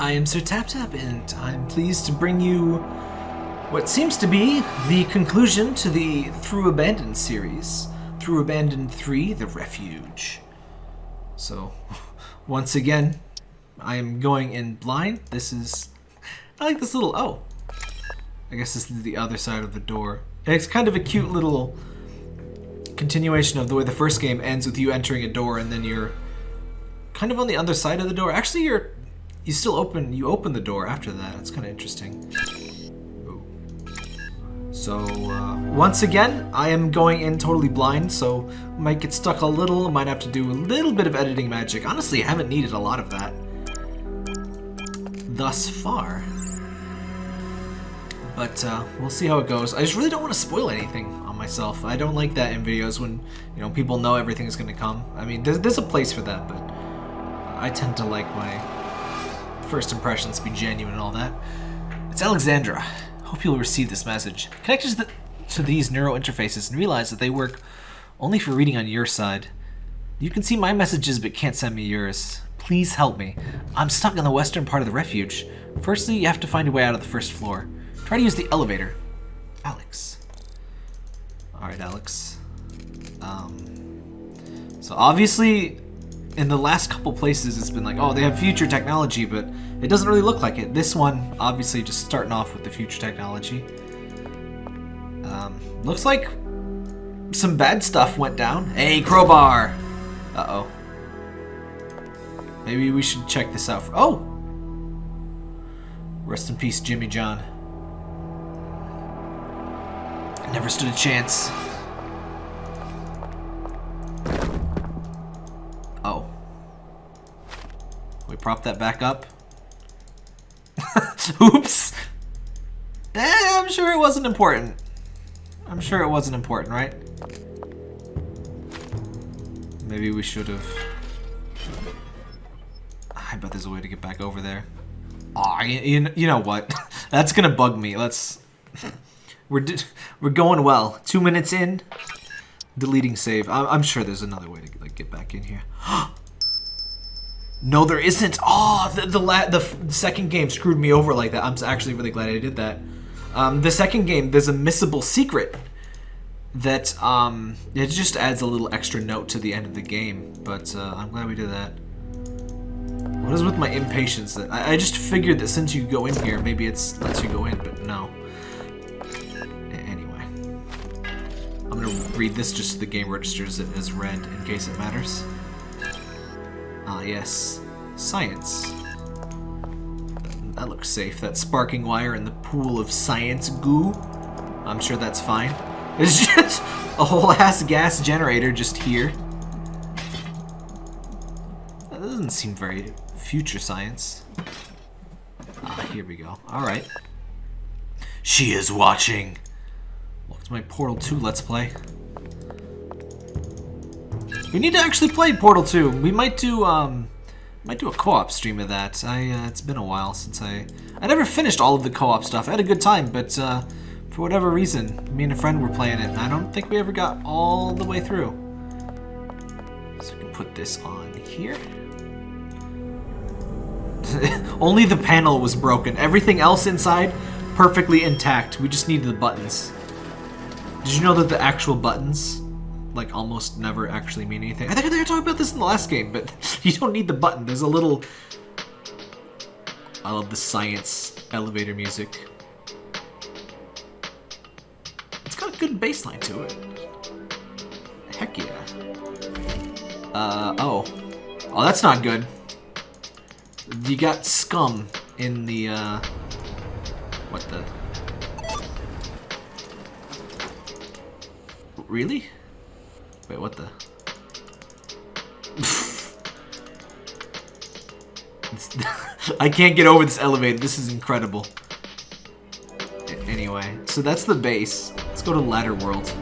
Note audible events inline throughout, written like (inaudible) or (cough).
I am Sir Tap Tap, and I'm pleased to bring you what seems to be the conclusion to the Through Abandoned series. Through Abandoned 3, The Refuge. So, (laughs) once again, I am going in blind. This is... I like this little... Oh. I guess this is the other side of the door. And it's kind of a cute little continuation of the way the first game ends with you entering a door and then you're kind of on the other side of the door. Actually, you're you still open you open the door after that. It's kind of interesting. Ooh. So uh, once again, I am going in totally blind, so might get stuck a little. Might have to do a little bit of editing magic. Honestly, I haven't needed a lot of that thus far. But uh, we'll see how it goes. I just really don't want to spoil anything on myself. I don't like that in videos when you know people know everything is going to come. I mean, there's, there's a place for that, but I tend to like my first impressions be genuine and all that. It's Alexandra. Hope you'll receive this message. Connect to, the, to these neural interfaces and realize that they work only for reading on your side. You can see my messages but can't send me yours. Please help me. I'm stuck in the western part of the refuge. Firstly, you have to find a way out of the first floor. Try to use the elevator. Alex. Alright, Alex. Um, so obviously, in the last couple places, it's been like, oh, they have future technology, but it doesn't really look like it. This one, obviously, just starting off with the future technology. Um, looks like some bad stuff went down. Hey, crowbar! Uh-oh. Maybe we should check this out. For oh! Rest in peace, Jimmy John. Never stood a chance. Prop that back up? (laughs) Oops! Eh, I'm sure it wasn't important. I'm sure it wasn't important, right? Maybe we should have... I bet there's a way to get back over there. Aw, you, you know what? (laughs) That's gonna bug me. Let's... (laughs) We're we're going well. Two minutes in, deleting save. I'm, I'm sure there's another way to like get back in here. (gasps) no, there isn't. Oh, the the, la the second game screwed me over like that. I'm actually really glad I did that. Um, the second game, there's a missable secret that um, it just adds a little extra note to the end of the game. But uh, I'm glad we did that. What is with my impatience? I, I just figured that since you go in here, maybe it's lets you go in, but no. Anyway, I'm gonna read this just so the game registers it as read in case it matters. Ah, yes. Science. That, looks safe. That sparking wire in the pool of science goo. I'm sure that's fine. (laughs) It's just a whole ass gas generator just here. That doesn't seem very future science. Ah, here we go. Alright. She is watching my Portal 2 Let's Play. We need to actually play Portal 2. We might do, um, might do a co-op stream of that. I, uh, it's been a while since I, I never finished all of the co-op stuff. I had a good time, but, uh, for whatever reason, me and a friend were playing it, and I don't think we ever got all the way through. So we can put this on here. (laughs) Only the panel was broken. Everything else inside, perfectly intact. We just needed the buttons. Did you know that the actual buttons, like, almost never actually mean anything? I think were talking about this in the last game, but (laughs) you don't need the button. There's a little... I love the science elevator music. It's got a good bass line to it. Heck yeah. Uh, oh. Oh, that's not good. You got scum in the, uh... What the... Really? Wait, what the? (laughs) I can't get over this elevator. This is incredible. Anyway, so that's the base. Let's go to Ladder World.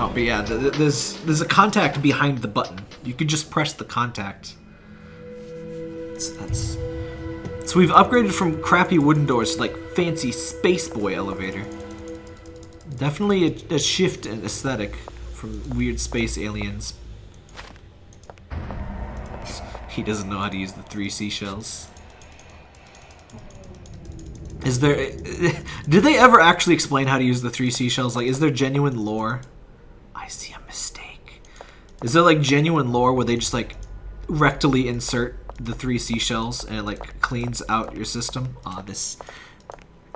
Oh, but yeah, there's there's a contact behind the button. You could just press the contact. So that's so we've upgraded from crappy wooden doors to like fancy space boy elevator. Definitely a, a shift in aesthetic from weird space aliens. He doesn't know how to use the three seashells. Is there... (laughs) Did they ever actually explain how to use the three seashells? Like, is there genuine lore? I see a mistake. Is there, like, genuine lore where they just, like, rectally insert the three seashells and it, like, cleans out your system? Ah, this...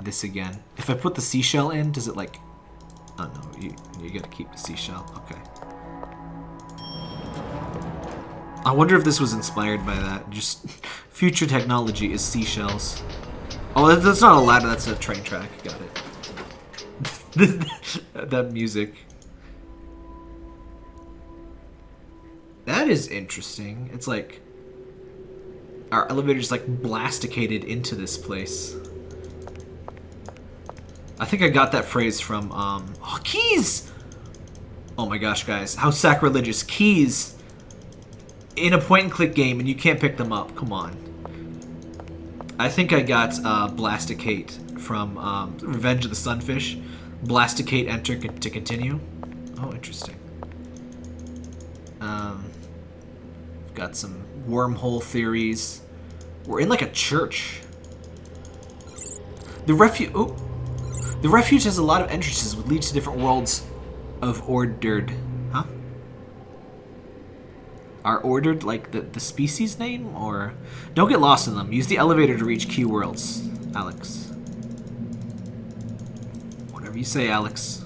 This again. If I put the seashell in, does it, like... Oh, no. You, you gotta keep the seashell. Okay. I wonder if this was inspired by that. Just (laughs) future technology is seashells. Oh, that's not a ladder, that's a train track. Got it. (laughs) that music. That is interesting. It's like our elevator's like blasticated into this place. I think I got that phrase from, um, oh, keys! Oh my gosh, guys. How sacrilegious. Keys in a point-and-click game and you can't pick them up. Come on. I think I got uh, Blasticate from um, Revenge of the Sunfish. Blasticate enter to continue. Oh, interesting. Um, got some wormhole theories. We're in like a church. The refuge. Oh, the refuge has a lot of entrances, which lead to different worlds of ordered Huh? are ordered like the, the species name or? Don't get lost in them. Use the elevator to reach key worlds alex. Whatever you say alex.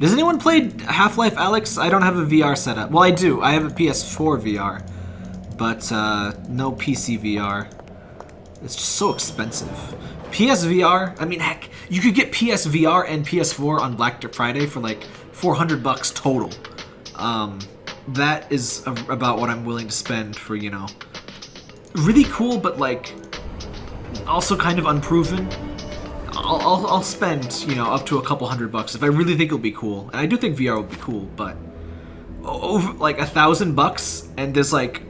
Does anyone play half-life Alyx? I don't have a vr setup well i do. I have a ps4 vr but uh, no pc vr it's just so expensive psvr i mean heck you could get psvr and ps4 on black friday for like 400 bucks total um, that is about what I'm willing to spend for, you know, really cool, but like also kind of unproven. I'll, I'll, I'll, spend, you know, up to a couple hundred bucks if I really think it'll be cool. And I do think VR will be cool, but over like a thousand bucks and there's like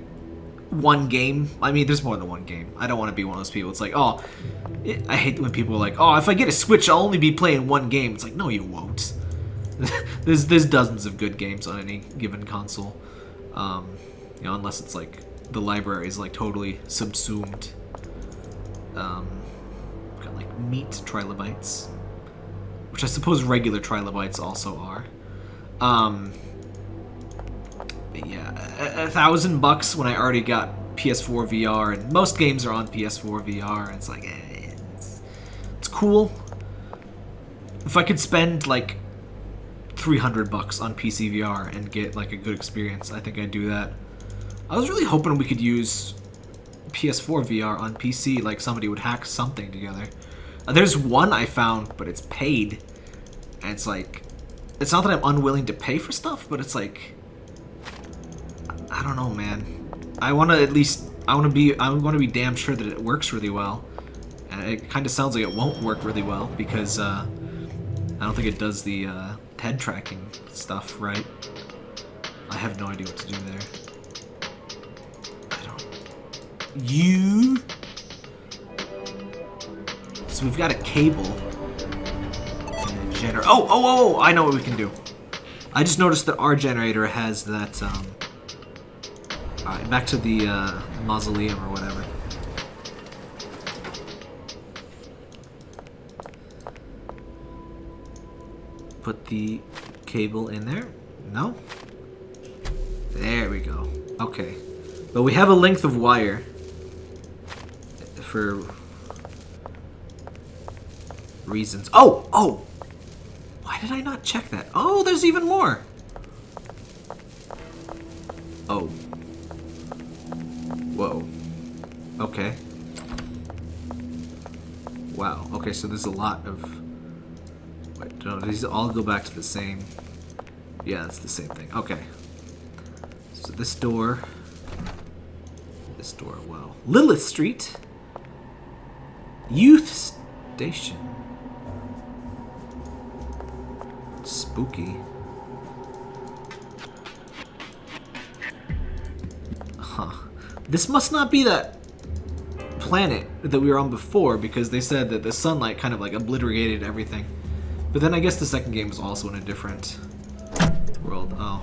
one game. I mean, there's more than one game. I don't want to be one of those people. It's like, oh, I hate when people are like, oh, if I get a Switch, I'll only be playing one game. It's like, no, you won't. (laughs) there's there's dozens of good games on any given console. Um, you know, unless it's like the library is like totally subsumed. Um, got like meat trilobites, which I suppose regular trilobites also are. Um, yeah, a, a, thousand bucks when I already got PS4 VR, and most games are on PS4 VR. And it's like, eh, it's, it's cool. If I could spend like 300 bucks on PC VR and get like a good experience, I think I'd do that. I was really hoping we could use PS4 VR on PC, like somebody would hack something together. Uh, there's one I found, but it's paid. And it's like, it's not that I'm unwilling to pay for stuff, but it's like, I don't know, man. I want to at least, I want to be, I want to be damn sure that it works really well. And it kind of sounds like it won't work really well because uh, I don't think it does the uh, head tracking stuff, right? I have no idea what to do there. I don't... You... So we've got a cable. And a generator. Oh, oh, oh, I know what we can do. I just noticed that our generator has that, um... Alright, back to the, uh, mausoleum or whatever. put the cable in there? No? There we go. Okay. But we have a length of wire for reasons. Oh! Oh! Why did I not check that? Oh, there's even more! Oh. Whoa. Okay. Wow. Okay, so there's a lot of no, these all go back to the same... Yeah, it's the same thing. Okay. So this door... This door, wow. Lilith Street. Youth Station. Spooky. This must not be that planet that we were on before because they said that the sunlight kind of like obliterated everything. But then I guess the second game is also in a different world. Oh.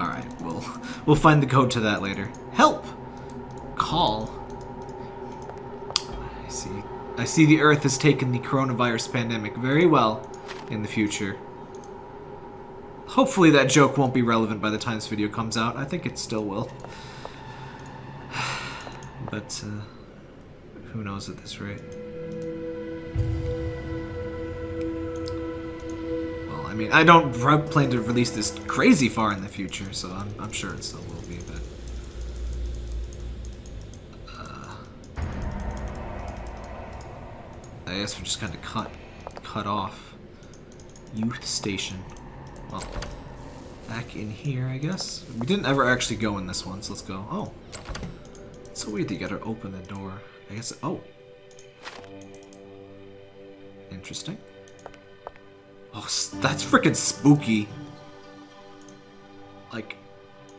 Alright, we'll, (laughs) we'll find the code to that later. Help! Call. I see. The Earth has taken the coronavirus pandemic very well in the future. Hopefully that joke won't be relevant by the time this video comes out. I think it still will. (sighs) But, uh, who knows at this rate. Well, I mean, I don't plan to release this crazy far in the future, so I'm, I'm sure it still will I guess we're just kind of cut, cut off. Youth station. Well, back in here, I guess. We didn't ever actually go in this one, so let's go. Oh. It's so weird that you gotta open the door. I guess... Oh. Interesting. Oh, that's freaking spooky. Like,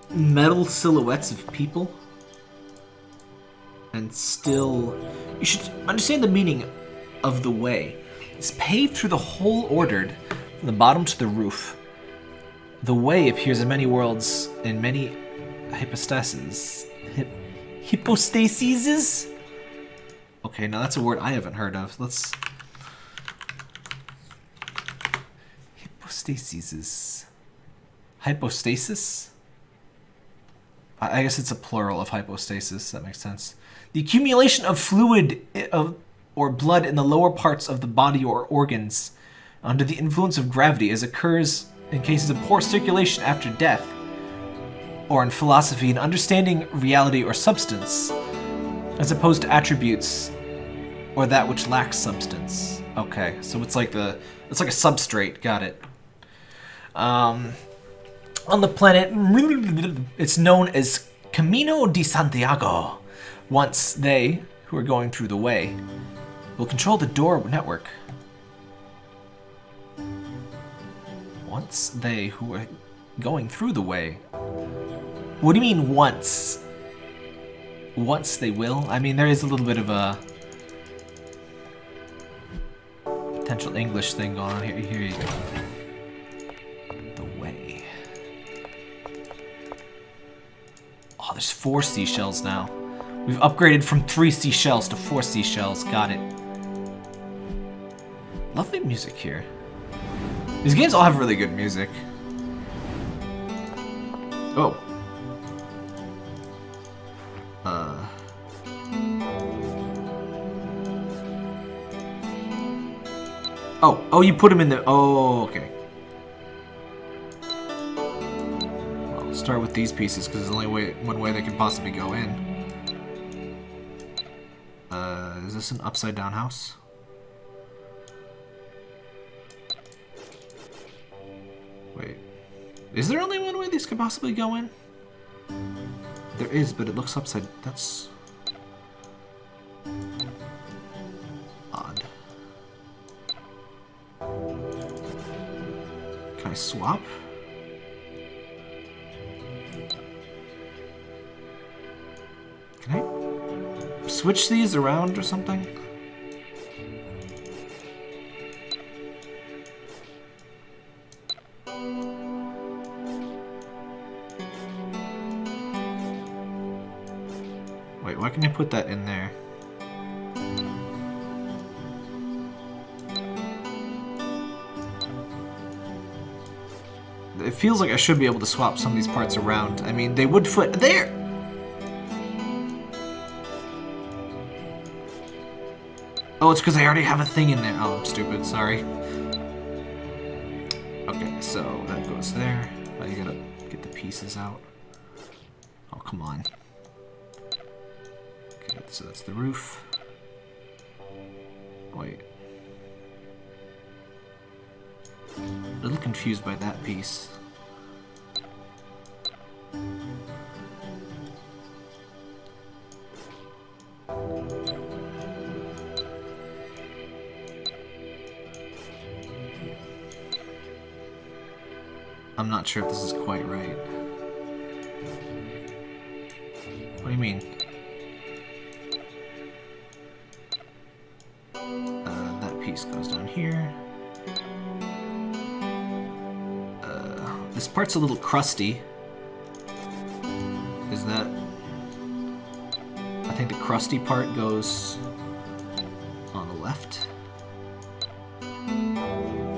metal silhouettes of people. And still... You should understand the meaning of the way. It's paved through the whole ordered, from the bottom to the roof. The way appears in many worlds, in many hypostases. Hypostases? Okay, now that's a word I haven't heard of. Let's... Hypostasis. Hypostasis? I guess it's a plural of hypostasis. That makes sense. The accumulation of fluid of, or blood in the lower parts of the body or organs under the influence of gravity as occurs in cases of poor circulation after death, or in philosophy, in understanding reality or substance, as opposed to attributes, or that which lacks substance. Okay, so it's like the it's like a substrate. Got it. Um, on the planet, it's known as Camino de Santiago. Once they, who are going through the way, will control the door network Once they who are going through the way. What do you mean once? Once they will? I mean, there is a little bit of a potential English thing going on here. Here you go. The way. Oh, there's four seashells now. We've upgraded from three seashells to four seashells. Got it. Lovely music here. These games all have really good music. Oh. Uh. Oh, oh, you put them in the. Oh, okay. Well, start with these pieces because it's the only way, one way they can possibly go in. Uh, is this an upside down house? Wait. Is there only one way these could possibly go in? There is, but it looks upside... That's... Odd. Can I swap? Can I switch these around or something? Can I put that in there? It feels like I should be able to swap some of these parts around. I mean, they would fit there! Oh, it's because I already have a thing in there. Oh, I'm stupid. Sorry. Okay, so that goes there. You gotta get the pieces out. Oh, come on. So that's the roof. Wait. A little confused by that piece. I'm not sure if this is quite right. What do you mean? goes down here. Uh, this part's a little crusty. Is that... I think the crusty part goes on the left.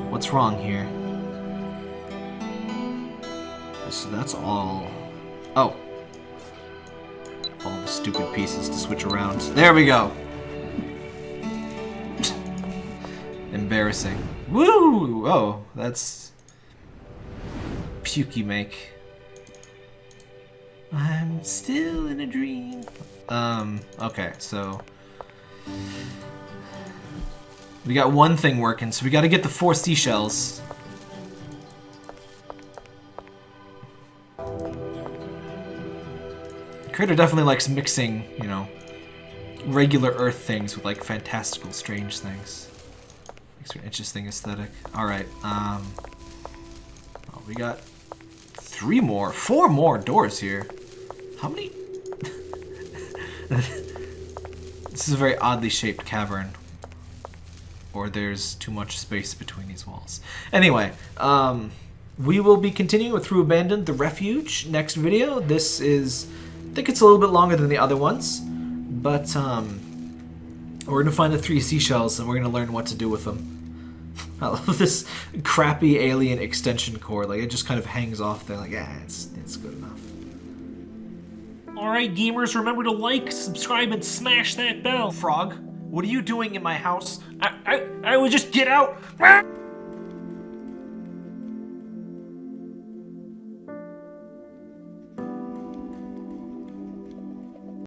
What's wrong here? So that's all... Oh. All the stupid pieces to switch around. There we go! Embarrassing. Woo! Oh, that's... Pukey make. I'm still in a dream. Um, okay, so... We got one thing working, so we gotta get the four seashells. Crater definitely likes mixing, you know, regular Earth things with like fantastical, strange things. An interesting aesthetic. Alright, um... Oh, we got three more, four more doors here. How many? (laughs) this is a very oddly shaped cavern. Or there's too much space between these walls. Anyway, um, we will be continuing with Through Abandoned, The Refuge, next video. This is I think it's a little bit longer than the other ones, but um, we're gonna find the three seashells and we're gonna learn what to do with them. I love this crappy alien extension cord. Like it just kind of hangs off there. Like yeah, it's it's good enough. Alright, gamers, remember to like, subscribe, and smash that bell. Frog, what are you doing in my house? I, I, I would just get out.